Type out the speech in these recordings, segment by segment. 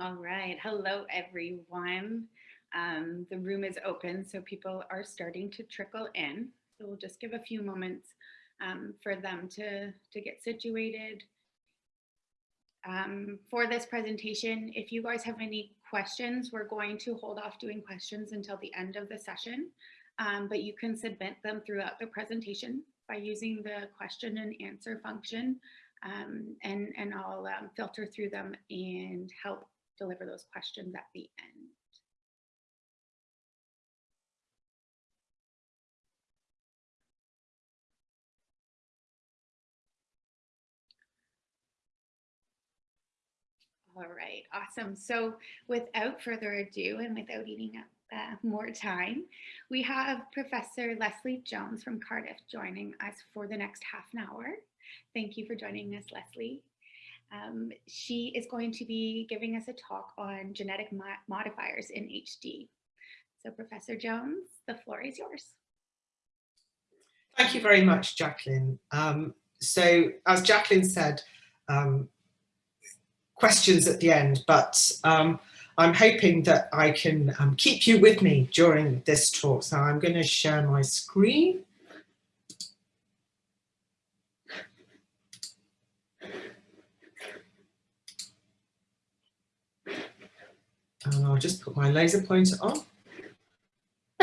All right. Hello, everyone. Um, the room is open, so people are starting to trickle in. So we'll just give a few moments um, for them to, to get situated. Um, for this presentation, if you guys have any questions, we're going to hold off doing questions until the end of the session, um, but you can submit them throughout the presentation by using the question and answer function, um, and, and I'll um, filter through them and help deliver those questions at the end. All right, awesome. So without further ado and without eating up uh, more time, we have Professor Lesley Jones from Cardiff joining us for the next half an hour. Thank you for joining us, Lesley. Um, she is going to be giving us a talk on genetic mo modifiers in HD. So Professor Jones, the floor is yours. Thank you very much, Jacqueline. Um, so as Jacqueline said, um, questions at the end, but um, I'm hoping that I can um, keep you with me during this talk. So I'm going to share my screen. And I'll just put my laser pointer on.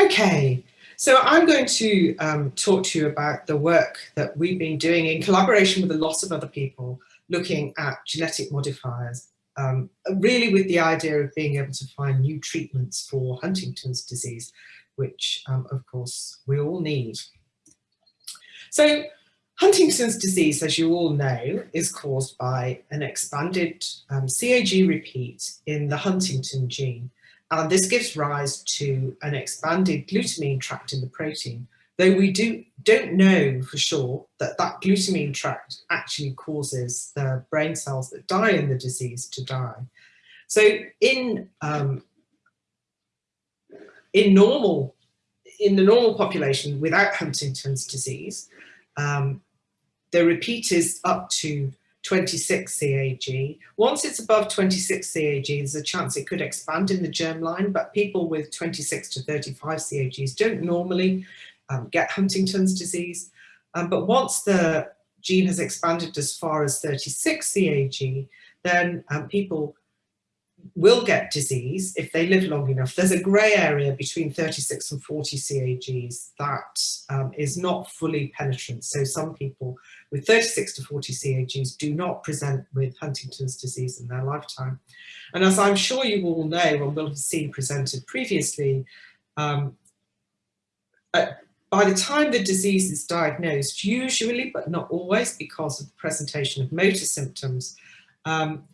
Okay, so I'm going to um, talk to you about the work that we've been doing in collaboration with a lot of other people looking at genetic modifiers, um, really with the idea of being able to find new treatments for Huntington's disease, which um, of course we all need. So Huntington's disease, as you all know, is caused by an expanded um, CAG repeat in the huntingtin gene. And this gives rise to an expanded glutamine tract in the protein, though we do, don't know for sure that that glutamine tract actually causes the brain cells that die in the disease to die. So in, um, in normal, in the normal population without Huntington's disease, um, the repeat is up to 26 CAG. Once it's above 26 CAG, there's a chance it could expand in the germline, but people with 26 to 35 CAGs don't normally um, get Huntington's disease. Um, but once the gene has expanded as far as 36 CAG, then um, people will get disease if they live long enough. There's a grey area between 36 and 40 CAGs that um, is not fully penetrant. So some people with 36 to 40 CAGs do not present with Huntington's disease in their lifetime. And as I'm sure you all know and will have seen presented previously, um, by the time the disease is diagnosed, usually, but not always because of the presentation of motor symptoms, um,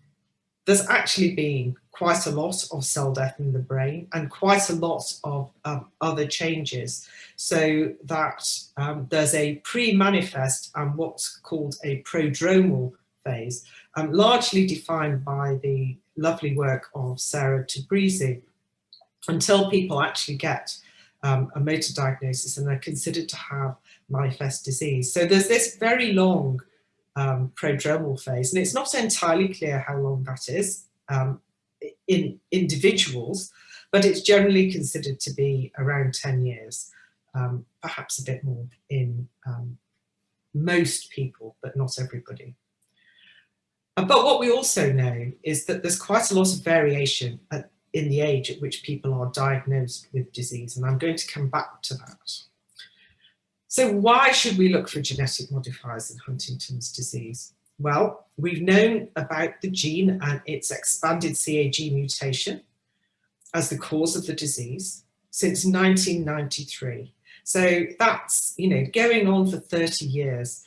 there's actually been quite a lot of cell death in the brain and quite a lot of um, other changes so that um, there's a pre-manifest and what's called a prodromal phase, um, largely defined by the lovely work of Sarah Tabrizi, until people actually get um, a motor diagnosis and they're considered to have manifest disease. So there's this very long um, prodromal phase. And it's not entirely clear how long that is um, in individuals, but it's generally considered to be around 10 years, um, perhaps a bit more in um, most people, but not everybody. Uh, but what we also know is that there's quite a lot of variation at, in the age at which people are diagnosed with disease, and I'm going to come back to that. So why should we look for genetic modifiers in Huntington's disease? Well, we've known about the gene and its expanded CAG mutation as the cause of the disease since 1993. So that's, you know, going on for 30 years.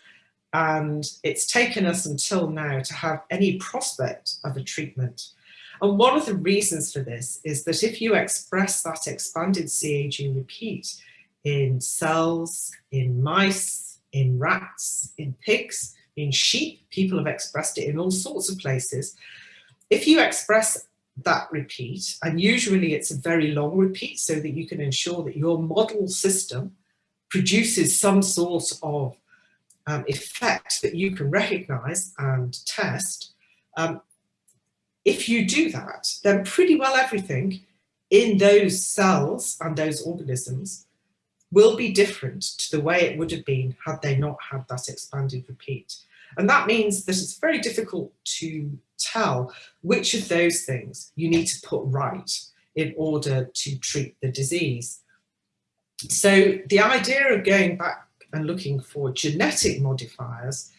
And it's taken us until now to have any prospect of a treatment. And one of the reasons for this is that if you express that expanded CAG repeat, in cells, in mice, in rats, in pigs, in sheep. People have expressed it in all sorts of places. If you express that repeat, and usually it's a very long repeat so that you can ensure that your model system produces some sort of um, effect that you can recognize and test, um, if you do that, then pretty well everything in those cells and those organisms will be different to the way it would have been had they not had that expanded repeat. And that means that it's very difficult to tell which of those things you need to put right in order to treat the disease. So the idea of going back and looking for genetic modifiers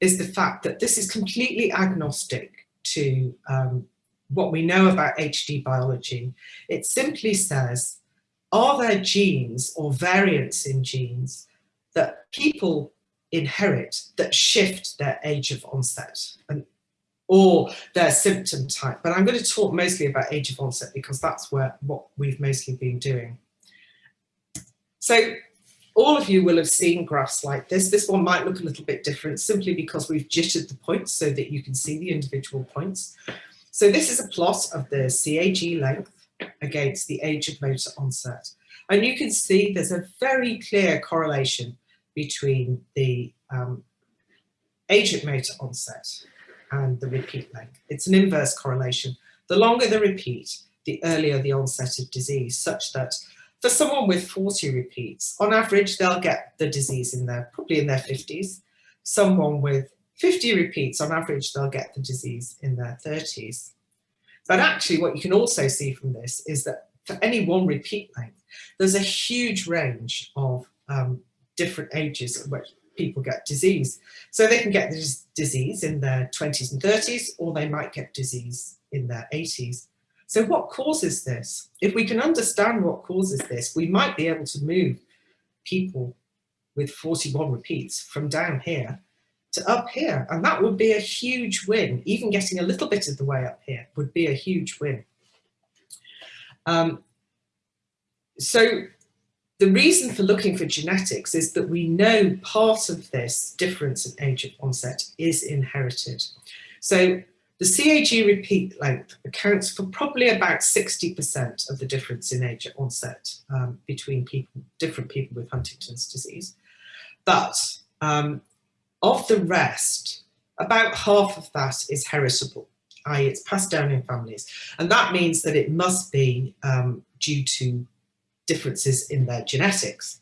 is the fact that this is completely agnostic to um, what we know about HD biology. It simply says, are there genes or variants in genes that people inherit that shift their age of onset and or their symptom type. But I'm going to talk mostly about age of onset because that's where what we've mostly been doing. So all of you will have seen graphs like this. This one might look a little bit different simply because we've jittered the points so that you can see the individual points. So this is a plot of the CAG length against the age of motor onset. And you can see there's a very clear correlation between the um, age of motor onset and the repeat length. It's an inverse correlation. The longer the repeat, the earlier the onset of disease, such that for someone with 40 repeats, on average, they'll get the disease in their, probably in their 50s. Someone with 50 repeats, on average, they'll get the disease in their 30s. But actually, what you can also see from this is that for any one repeat length, there's a huge range of um, different ages at which people get disease. So they can get this disease in their 20s and 30s, or they might get disease in their 80s. So what causes this? If we can understand what causes this, we might be able to move people with 41 repeats from down here to up here. And that would be a huge win. Even getting a little bit of the way up here would be a huge win. Um, so the reason for looking for genetics is that we know part of this difference in age of onset is inherited. So the CAG repeat length accounts for probably about 60% of the difference in age of onset um, between people, different people with Huntington's disease. But um, of the rest, about half of that is heritable, i.e. it's passed down in families. And that means that it must be um, due to differences in their genetics.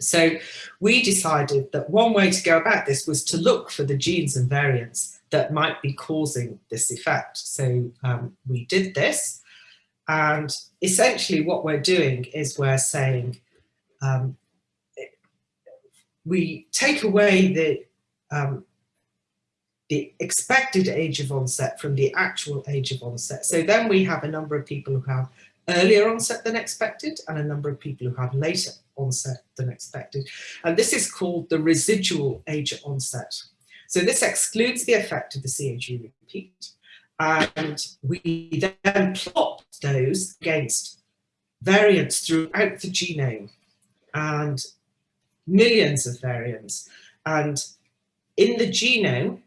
So we decided that one way to go about this was to look for the genes and variants that might be causing this effect. So um, we did this and essentially what we're doing is we're saying um, we take away the um, the expected age of onset from the actual age of onset. So then we have a number of people who have earlier onset than expected and a number of people who have later onset than expected. And this is called the residual age of onset. So this excludes the effect of the CAG repeat. And we then plot those against variants throughout the genome and millions of variants. And in the genome,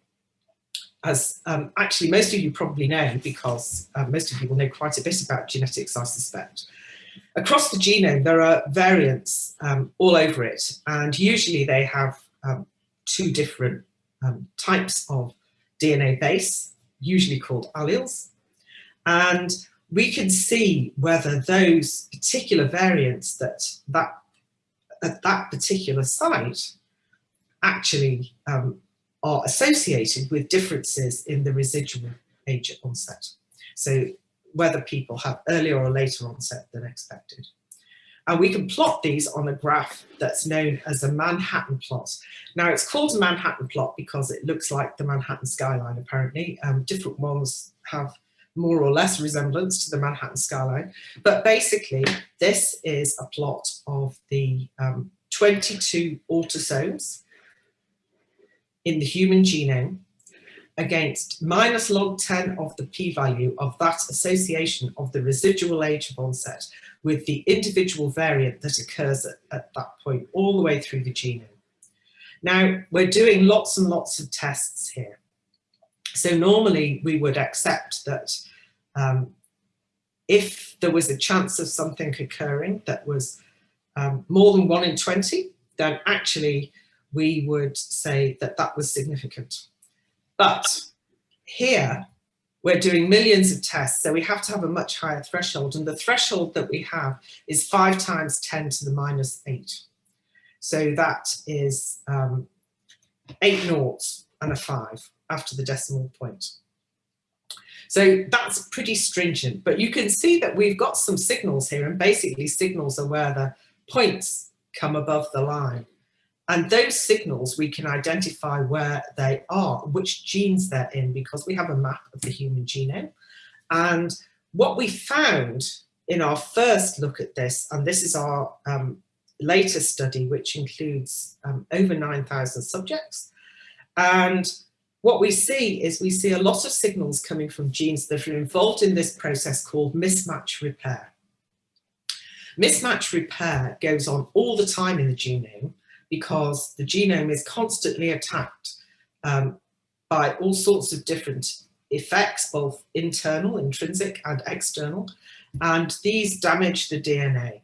as um, actually most of you probably know because uh, most of you will know quite a bit about genetics, I suspect. Across the genome, there are variants um, all over it, and usually they have um, two different um, types of DNA base, usually called alleles, and we can see whether those particular variants that, that at that particular site actually um, are associated with differences in the residual age onset. So whether people have earlier or later onset than expected. And we can plot these on a graph that's known as a Manhattan plot. Now it's called a Manhattan plot because it looks like the Manhattan skyline apparently. Um, different ones have more or less resemblance to the Manhattan skyline. But basically this is a plot of the um, 22 autosomes in the human genome against minus log 10 of the p-value of that association of the residual age of onset with the individual variant that occurs at, at, that point all the way through the genome. Now, we're doing lots and lots of tests here. So normally we would accept that um, if there was a chance of something occurring that was um, more than one in 20, then actually we would say that that was significant. But here, we're doing millions of tests, so we have to have a much higher threshold. And the threshold that we have is five times 10 to the minus eight. So that is um, eight noughts and a five after the decimal point. So that's pretty stringent, but you can see that we've got some signals here and basically signals are where the points come above the line. And those signals, we can identify where they are, which genes they're in, because we have a map of the human genome. And what we found in our first look at this, and this is our um, latest study, which includes um, over 9,000 subjects. And what we see is we see a lot of signals coming from genes that are involved in this process called mismatch repair. Mismatch repair goes on all the time in the genome because the genome is constantly attacked um, by all sorts of different effects, both internal, intrinsic and external, and these damage the DNA.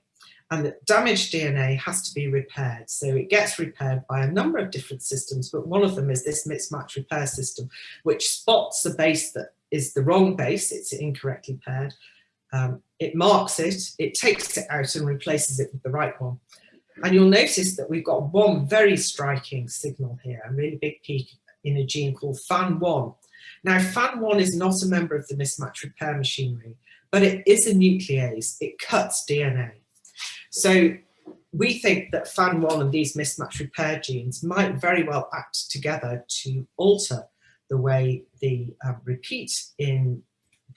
And the damaged DNA has to be repaired. So it gets repaired by a number of different systems, but one of them is this mismatch repair system, which spots a base that is the wrong base, it's incorrectly paired. Um, it marks it, it takes it out and replaces it with the right one. And you'll notice that we've got one very striking signal here, a really big peak in a gene called FAN1. Now, FAN1 is not a member of the mismatch repair machinery, but it is a nuclease. It cuts DNA. So we think that FAN1 and these mismatch repair genes might very well act together to alter the way the um, repeat in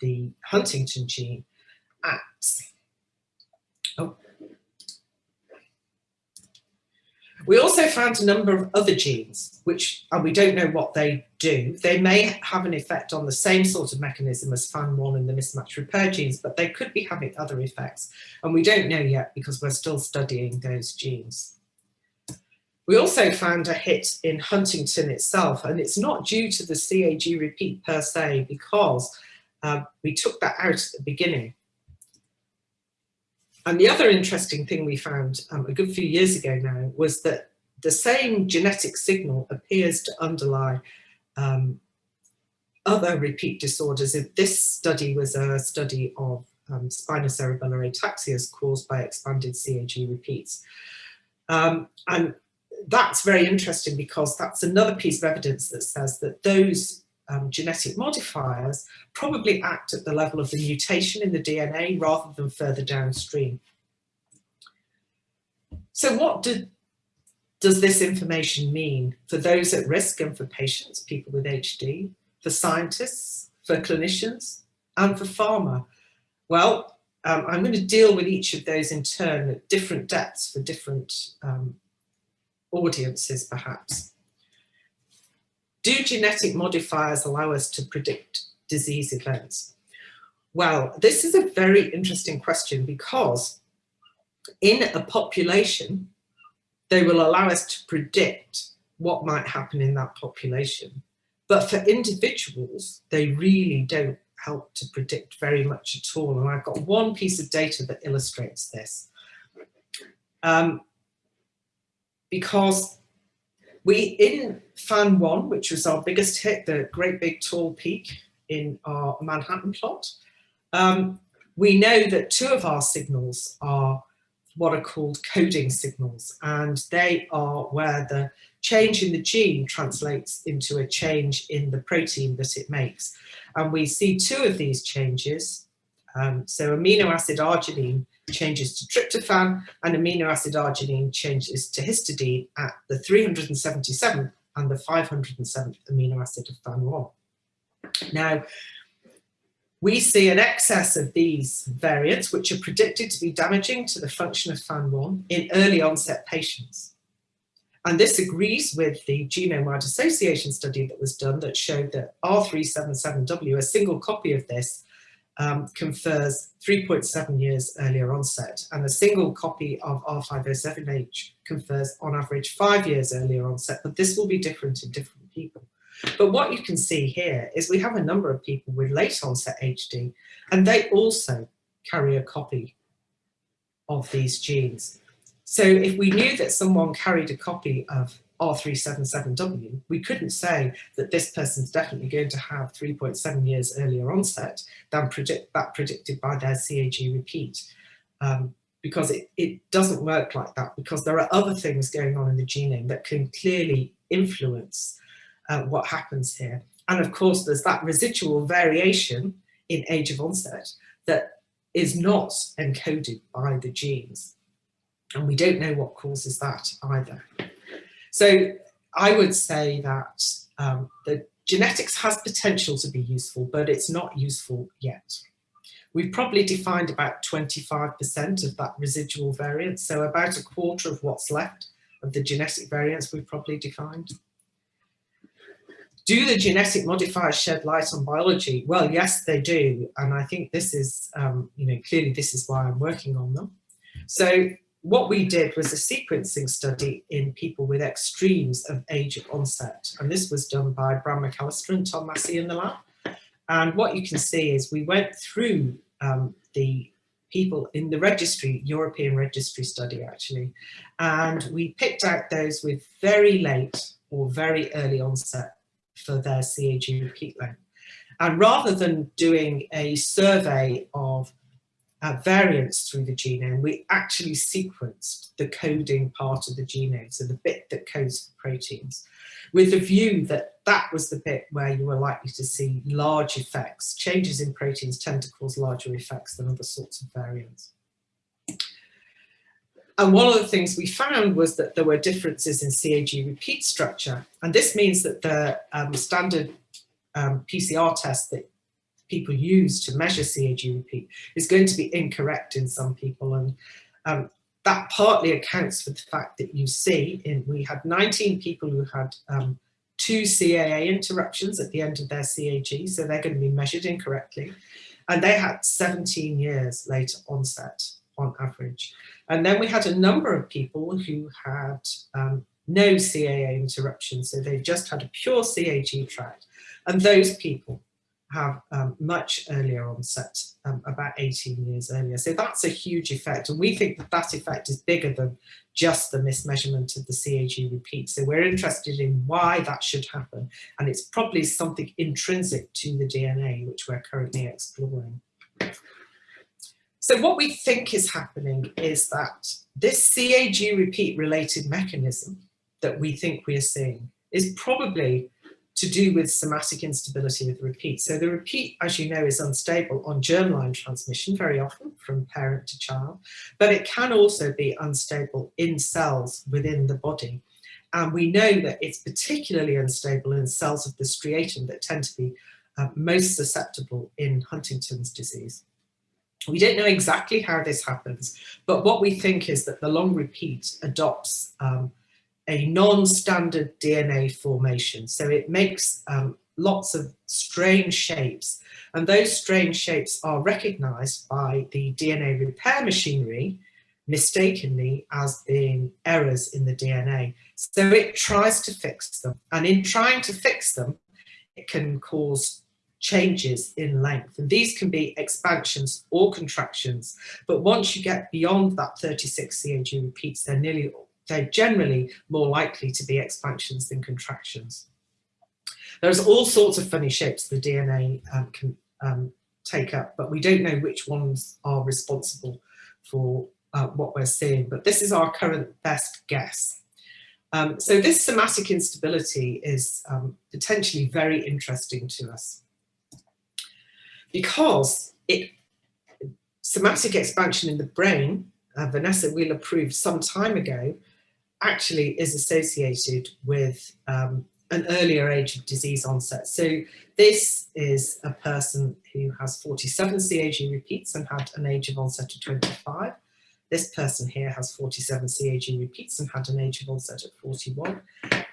the huntingtin gene acts. We also found a number of other genes, which and we don't know what they do. They may have an effect on the same sort of mechanism as FAN1 and the mismatch repair genes, but they could be having other effects. And we don't know yet because we're still studying those genes. We also found a hit in huntingtin itself, and it's not due to the CAG repeat per se, because uh, we took that out at the beginning. And the other interesting thing we found um, a good few years ago now was that the same genetic signal appears to underlie um, other repeat disorders. If this study was a study of um, spinocerebellar ataxias caused by expanded CAG repeats. Um, and that's very interesting because that's another piece of evidence that says that those um, genetic modifiers probably act at the level of the mutation in the DNA rather than further downstream. So what did, does this information mean for those at risk and for patients, people with HD, for scientists, for clinicians, and for pharma? Well, um, I'm going to deal with each of those in turn at different depths for different um, audiences, perhaps. Do genetic modifiers allow us to predict disease events? Well, this is a very interesting question because in a population, they will allow us to predict what might happen in that population. But for individuals, they really don't help to predict very much at all. And I've got one piece of data that illustrates this. Um, because we, in FAN 1, which was our biggest hit, the great big tall peak in our Manhattan plot, um, we know that two of our signals are what are called coding signals, and they are where the change in the gene translates into a change in the protein that it makes. And we see two of these changes. Um, so amino acid arginine changes to tryptophan and amino acid arginine changes to histidine at the 377th and the 507th amino acid of FAN1. Now, we see an excess of these variants, which are predicted to be damaging to the function of FAN1 in early onset patients. And this agrees with the genome-wide association study that was done that showed that R377W, a single copy of this, um, confers 3.7 years earlier onset, and a single copy of R507H confers on average five years earlier onset, but this will be different in different people. But what you can see here is we have a number of people with late onset HD, and they also carry a copy of these genes. So if we knew that someone carried a copy of R377W, we couldn't say that this person's definitely going to have 3.7 years earlier onset than predict, that predicted by their CAG repeat. Um, because it, it doesn't work like that because there are other things going on in the genome that can clearly influence uh, what happens here. And of course, there's that residual variation in age of onset that is not encoded by the genes. And we don't know what causes that either. So I would say that um, the genetics has potential to be useful, but it's not useful yet. We've probably defined about 25% of that residual variance, so about a quarter of what's left of the genetic variance we've probably defined. Do the genetic modifiers shed light on biology? Well, yes, they do. And I think this is, um, you know, clearly this is why I'm working on them. So what we did was a sequencing study in people with extremes of age of onset. And this was done by Bram McAllister and Tom Massey in the lab. And what you can see is we went through um, the people in the registry, European registry study actually, and we picked out those with very late or very early onset for their CAG repeat length. And rather than doing a survey of uh, variants through the genome, we actually sequenced the coding part of the genome, so the bit that codes for proteins, with the view that that was the bit where you were likely to see large effects. Changes in proteins tend to cause larger effects than other sorts of variants. And one of the things we found was that there were differences in CAG repeat structure. And this means that the um, standard um, PCR test that people use to measure CAG repeat is going to be incorrect in some people. And um, that partly accounts for the fact that you see in, we had 19 people who had um, two CAA interruptions at the end of their CAG, so they're going to be measured incorrectly. And they had 17 years later onset on average. And then we had a number of people who had um, no CAA interruption, so they just had a pure CAG tract. And those people have um, much earlier onset, um, about 18 years earlier. So that's a huge effect. And we think that that effect is bigger than just the mismeasurement of the CAG repeat. So we're interested in why that should happen. And it's probably something intrinsic to the DNA, which we're currently exploring. So what we think is happening is that this CAG repeat related mechanism that we think we are seeing is probably to do with somatic instability with repeat. So the repeat, as you know, is unstable on germline transmission very often from parent to child, but it can also be unstable in cells within the body. And we know that it's particularly unstable in cells of the striatum that tend to be uh, most susceptible in Huntington's disease. We don't know exactly how this happens, but what we think is that the long repeat adopts um, a non-standard DNA formation. So it makes um, lots of strange shapes and those strange shapes are recognized by the DNA repair machinery mistakenly as being errors in the DNA. So it tries to fix them and in trying to fix them, it can cause changes in length and these can be expansions or contractions but once you get beyond that 36 CAG repeats they're nearly they're generally more likely to be expansions than contractions. There's all sorts of funny shapes the DNA um, can um, take up, but we don't know which ones are responsible for uh, what we're seeing, but this is our current best guess. Um, so this somatic instability is um, potentially very interesting to us because it somatic expansion in the brain, uh, Vanessa Wheeler proved some time ago, actually is associated with um, an earlier age of disease onset. So this is a person who has 47 CAG repeats and had an age of onset of 25. This person here has 47 CAG repeats and had an age of onset at 41.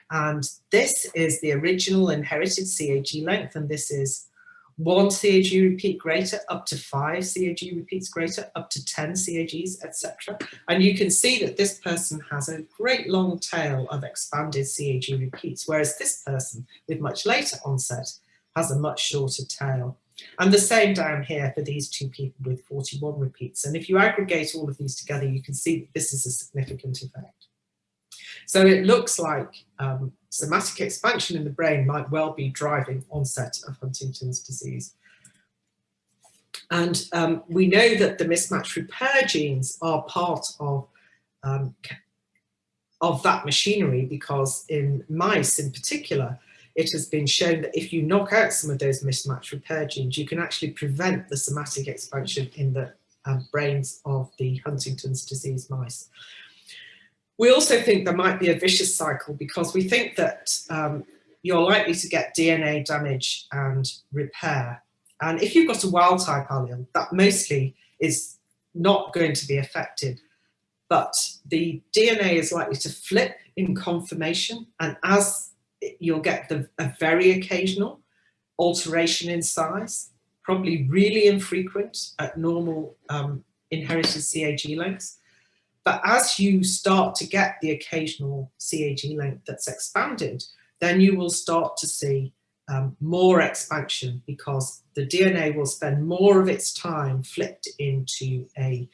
And this is the original inherited CAG length, and this is one CAG repeat greater, up to five CAG repeats greater, up to 10 CAGs, etc. And you can see that this person has a great long tail of expanded CAG repeats, whereas this person with much later onset has a much shorter tail. And the same down here for these two people with 41 repeats. And if you aggregate all of these together, you can see that this is a significant effect. So it looks like um, somatic expansion in the brain might well be driving onset of Huntington's disease. And um, we know that the mismatch repair genes are part of, um, of that machinery because in mice in particular, it has been shown that if you knock out some of those mismatch repair genes, you can actually prevent the somatic expansion in the um, brains of the Huntington's disease mice. We also think there might be a vicious cycle because we think that um, you're likely to get DNA damage and repair. And if you've got a wild type allele, that mostly is not going to be affected. But the DNA is likely to flip in conformation. And as you'll get the, a very occasional alteration in size, probably really infrequent at normal um, inherited CAG lengths. But as you start to get the occasional CAG length that's expanded, then you will start to see um, more expansion because the DNA will spend more of its time flipped into a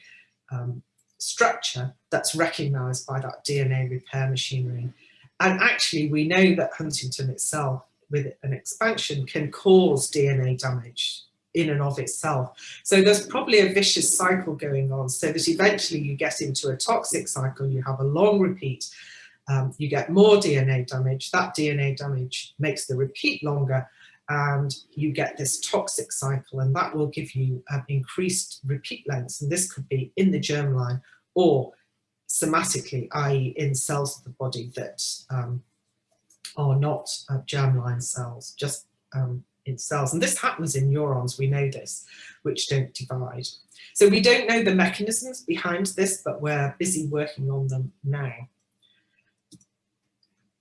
um, structure that's recognized by that DNA repair machinery. And actually, we know that huntingtin itself, with an expansion, can cause DNA damage in and of itself. So there's probably a vicious cycle going on so that eventually you get into a toxic cycle, you have a long repeat, um, you get more DNA damage, that DNA damage makes the repeat longer and you get this toxic cycle and that will give you um, increased repeat lengths and this could be in the germline or somatically, i.e. in cells of the body that um, are not uh, germline cells, just um, in cells. And this happens in neurons, we know this, which don't divide. So we don't know the mechanisms behind this, but we're busy working on them now.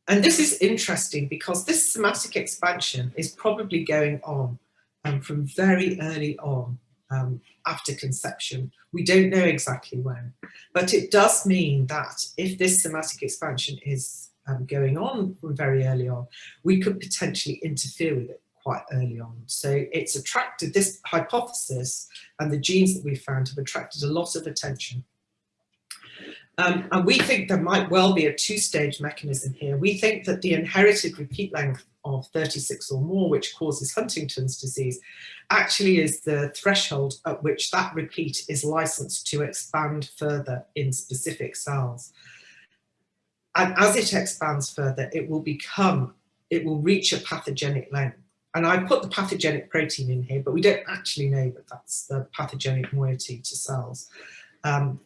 And this is interesting because this somatic expansion is probably going on um, from very early on um, after conception. We don't know exactly when, but it does mean that if this somatic expansion is um, going on from very early on, we could potentially interfere with it quite early on. So it's attracted, this hypothesis and the genes that we found have attracted a lot of attention. Um, and we think there might well be a two-stage mechanism here. We think that the inherited repeat length of 36 or more, which causes Huntington's disease, actually is the threshold at which that repeat is licensed to expand further in specific cells. And as it expands further, it will become, it will reach a pathogenic length. And I put the pathogenic protein in here, but we don't actually know that that's the pathogenic moiety to cells. Um,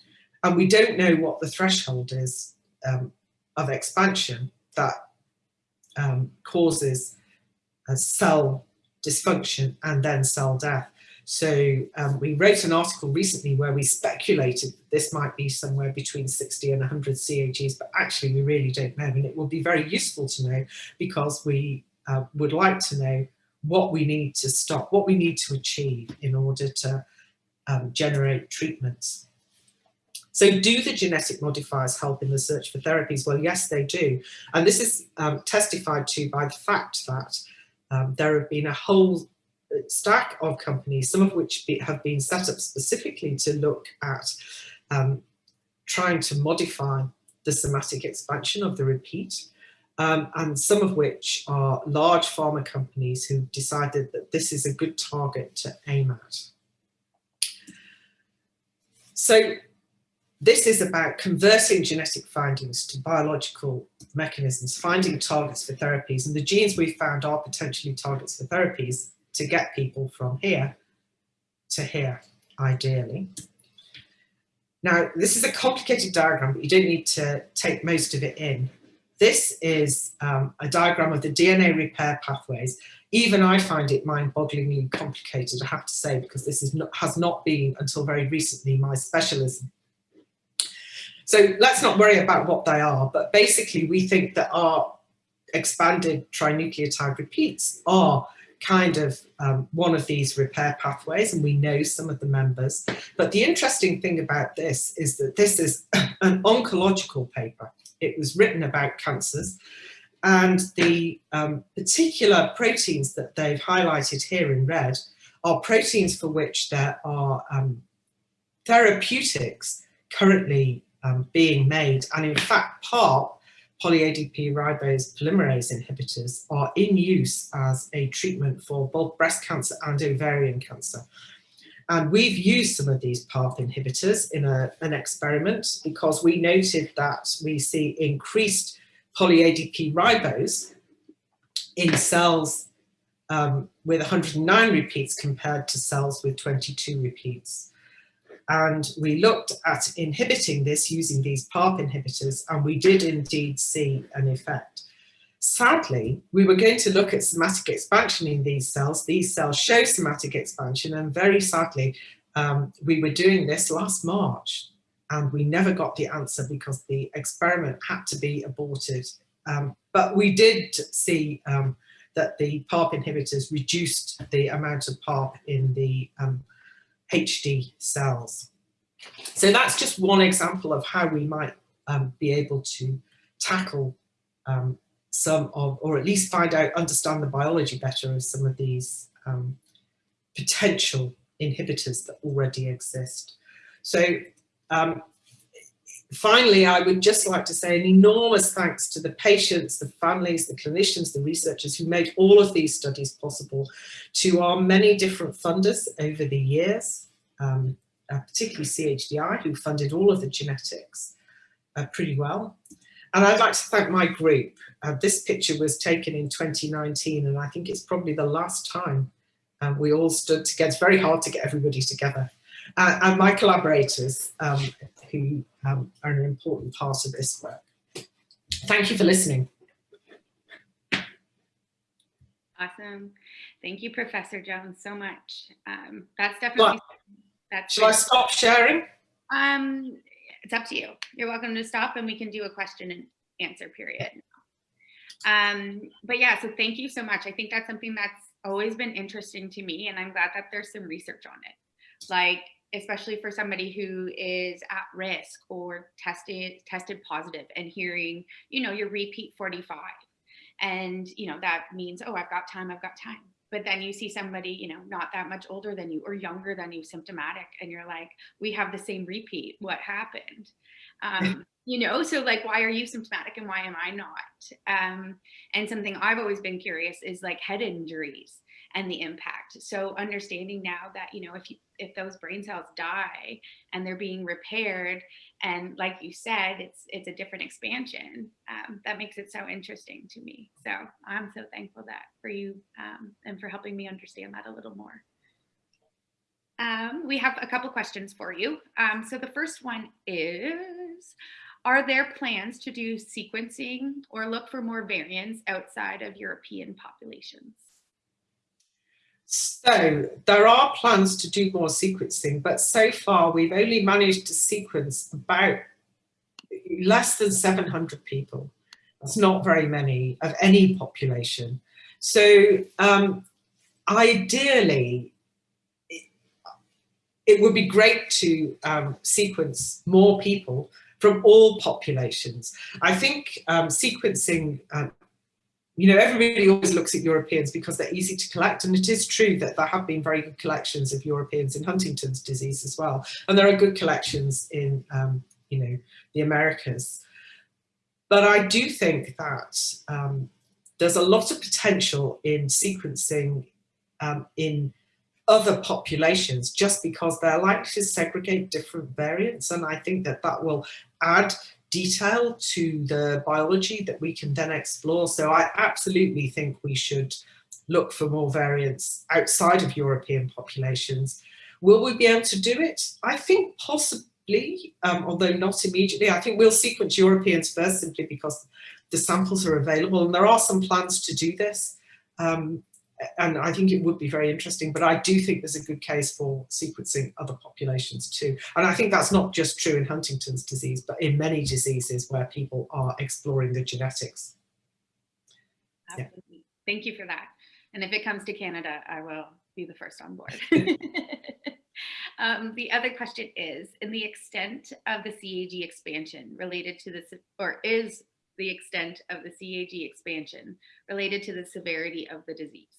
and we don't know what the threshold is um, of expansion that um, causes cell dysfunction and then cell death. So um, we wrote an article recently where we speculated this might be somewhere between 60 and 100 CAGs, but actually we really don't know. And it will be very useful to know because we uh, would like to know what we need to stop, what we need to achieve in order to um, generate treatments. So do the genetic modifiers help in the search for therapies? Well, yes, they do. And this is um, testified to by the fact that um, there have been a whole stack of companies, some of which be, have been set up specifically to look at um, trying to modify the somatic expansion of the repeat um, and some of which are large pharma companies who decided that this is a good target to aim at. So this is about converting genetic findings to biological mechanisms, finding targets for therapies, and the genes we've found are potentially targets for therapies to get people from here to here, ideally. Now, this is a complicated diagram, but you don't need to take most of it in. This is um, a diagram of the DNA repair pathways. Even I find it mind-bogglingly complicated, I have to say, because this is not, has not been until very recently my specialism. So let's not worry about what they are, but basically we think that our expanded trinucleotide repeats are kind of um, one of these repair pathways and we know some of the members. But the interesting thing about this is that this is an oncological paper. It was written about cancers and the um, particular proteins that they've highlighted here in red are proteins for which there are um, therapeutics currently um, being made and in fact part poly-ADP ribose polymerase inhibitors are in use as a treatment for both breast cancer and ovarian cancer. And we've used some of these PARP inhibitors in a, an experiment because we noted that we see increased poly-ADP ribose in cells um, with 109 repeats compared to cells with 22 repeats. And we looked at inhibiting this using these PARP inhibitors, and we did indeed see an effect. Sadly, we were going to look at somatic expansion in these cells. These cells show somatic expansion, and very sadly, um, we were doing this last March, and we never got the answer because the experiment had to be aborted. Um, but we did see um, that the PARP inhibitors reduced the amount of PARP in the um, HD cells. So that's just one example of how we might um, be able to tackle um, some of, or at least find out, understand the biology better of some of these um, potential inhibitors that already exist. So um, finally, I would just like to say an enormous thanks to the patients, the families, the clinicians, the researchers who made all of these studies possible, to our many different funders over the years, um, uh, particularly CHDI, who funded all of the genetics uh, pretty well. And I'd like to thank my group. Uh, this picture was taken in 2019, and I think it's probably the last time um, we all stood together. It's very hard to get everybody together. Uh, and my collaborators, um, who um, are an important part of this work. Thank you for listening. Awesome. Thank you, Professor Jones, so much. Um, that's definitely... Well, that's Shall I stop sharing? Um, it's up to you. You're welcome to stop and we can do a question and answer period. Um, but yeah, so thank you so much. I think that's something that's always been interesting to me and I'm glad that there's some research on it. Like especially for somebody who is at risk or tested tested positive and hearing, you know, your repeat 45. And, you know, that means, oh, I've got time, I've got time. But then you see somebody, you know, not that much older than you or younger than you, symptomatic, and you're like, we have the same repeat. What happened? Um, you know, so like, why are you symptomatic and why am I not? Um, and something I've always been curious is like head injuries and the impact. So understanding now that, you know, if you, if those brain cells die and they're being repaired, and like you said, it's it's a different expansion, um, that makes it so interesting to me. So I'm so thankful that for you um, and for helping me understand that a little more. Um, we have a couple questions for you. Um, so the first one is, are there plans to do sequencing or look for more variants outside of European populations? So there are plans to do more sequencing, but so far we've only managed to sequence about less than 700 people. That's not very many of any population. So um, ideally, it, would be great to um, sequence more people from all populations. I think um, sequencing um, you know, everybody always looks at Europeans because they're easy to collect. And it is true that there have been very good collections of Europeans in Huntington's disease as well. And there are good collections in, um, you know, the Americas. But I do think that um, there's a lot of potential in sequencing um, in other populations just because they're likely to segregate different variants. And I think that that will add detail to the biology that we can then explore. So I absolutely think we should look for more variants outside of European populations. Will we be able to do it? I think possibly, um, although not immediately. I think we'll sequence Europeans first simply because the samples are available and there are some plans to do this. Um, and I think it would be very interesting, but I do think there's a good case for sequencing other populations too. And I think that's not just true in Huntington's disease, but in many diseases where people are exploring the genetics. Absolutely. Yeah. Thank you for that. And if it comes to Canada, I will be the first on board. um, the other question is, in the extent of the CAG expansion related to this, or is the extent of the CAG expansion related to the severity of the disease?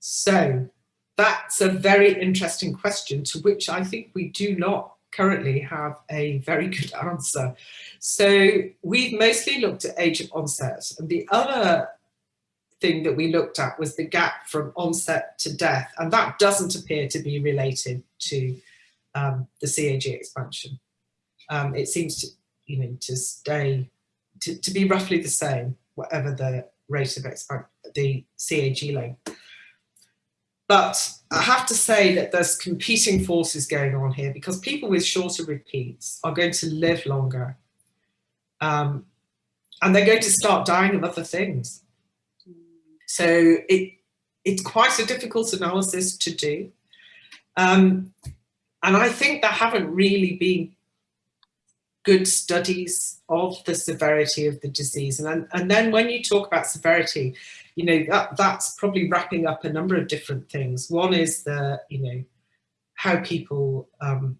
So that's a very interesting question to which I think we do not currently have a very good answer. So we've mostly looked at age of onset and the other thing that we looked at was the gap from onset to death and that doesn't appear to be related to um, the CAG expansion. Um, it seems to, you know, to stay, to, to be roughly the same, whatever the rate of expansion, the CAG length. But I have to say that there's competing forces going on here because people with shorter repeats are going to live longer. Um, and they're going to start dying of other things. So it, it's quite a difficult analysis to do. Um, and I think there haven't really been good studies of the severity of the disease. And, and then when you talk about severity, you know, that, that's probably wrapping up a number of different things. One is the, you know, how people, um,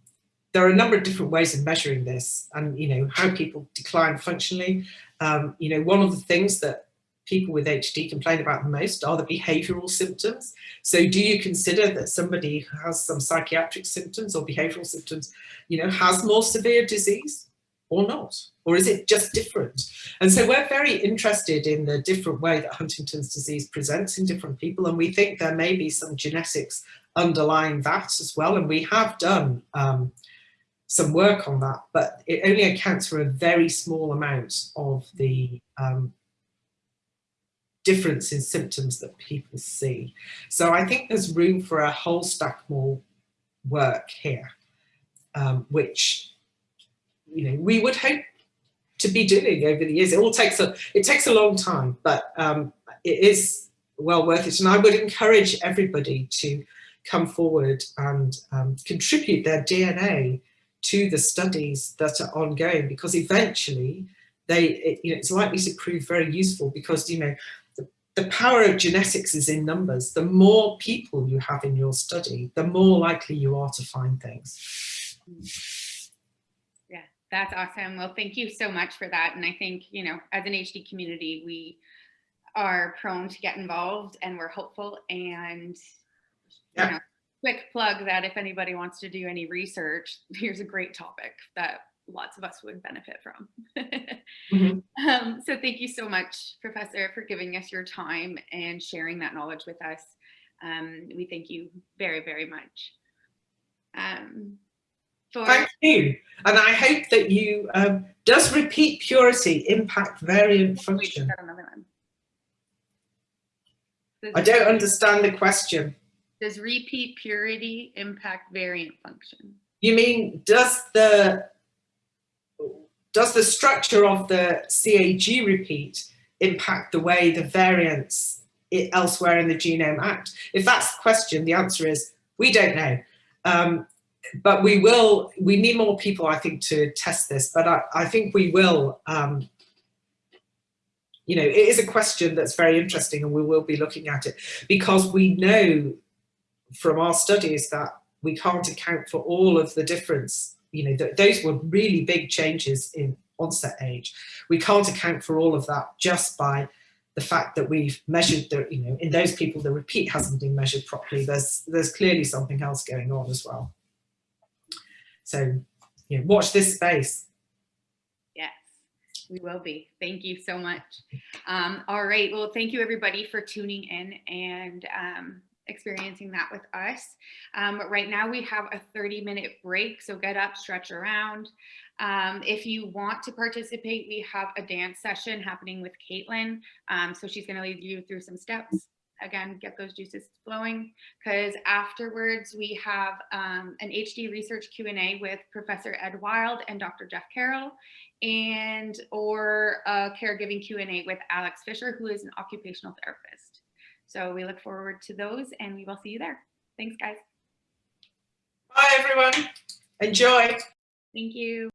there are a number of different ways of measuring this and, you know, how people decline functionally. Um, you know, one of the things that people with HD complain about the most are the behavioural symptoms. So do you consider that somebody who has some psychiatric symptoms or behavioural symptoms, you know, has more severe disease? Or not? Or is it just different? And so we're very interested in the different way that Huntington's disease presents in different people. And we think there may be some genetics underlying that as well. And we have done um, some work on that, but it only accounts for a very small amount of the um, difference in symptoms that people see. So I think there's room for a whole stack more work here, um, which you know, we would hope to be doing over the years. It all takes a, it takes a long time, but um, it is well worth it. And I would encourage everybody to come forward and um, contribute their DNA to the studies that are ongoing because eventually they, it, you know, it's likely to prove very useful because, you know, the, the power of genetics is in numbers. The more people you have in your study, the more likely you are to find things. That's awesome. Well, thank you so much for that. And I think, you know, as an HD community, we are prone to get involved and we're hopeful and yeah. you know, quick plug that if anybody wants to do any research, here's a great topic that lots of us would benefit from. mm -hmm. um, so thank you so much, Professor, for giving us your time and sharing that knowledge with us. Um, we thank you very, very much. Um, for Thank you. And I hope that you, um, does repeat purity impact variant function? I don't understand the question. Does repeat purity impact variant function? You mean, does the, does the structure of the CAG repeat impact the way the variants elsewhere in the genome act? If that's the question, the answer is, we don't know. Um, but we will, we need more people, I think, to test this, but I, I think we will, um, you know, it is a question that's very interesting and we will be looking at it because we know from our studies that we can't account for all of the difference, you know, that those were really big changes in onset age. We can't account for all of that just by the fact that we've measured the, you know, in those people, the repeat hasn't been measured properly. There's, there's clearly something else going on as well. So know, watch this space. Yes, we will be. Thank you so much. Um, all right. Well, thank you everybody for tuning in and um, experiencing that with us. Um, right now we have a 30 minute break. So get up, stretch around. Um, if you want to participate, we have a dance session happening with Caitlin. Um, so she's going to lead you through some steps again, get those juices flowing because afterwards we have um, an HD research Q&A with Professor Ed Wild and Dr. Jeff Carroll and or a caregiving Q&A with Alex Fisher, who is an occupational therapist. So we look forward to those and we will see you there. Thanks, guys. Bye, everyone. Enjoy. Thank you.